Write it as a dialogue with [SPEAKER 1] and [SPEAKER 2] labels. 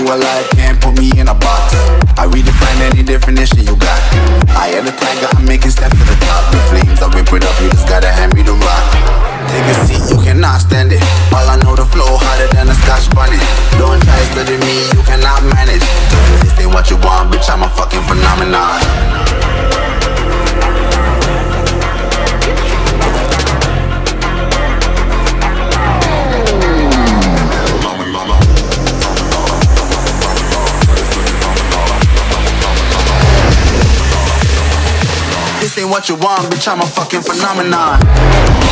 [SPEAKER 1] to a life, can't put me in a box. I redefine any definition you got. I am the tiger, I'm making steps to the top. The flames, I whip up, you just gotta hand me the rock. Take a seat, you cannot stand it. All I know, the flow harder than a scotch bunny Don't try study me, Ain't what you want, bitch, I'm a fucking
[SPEAKER 2] phenomenon.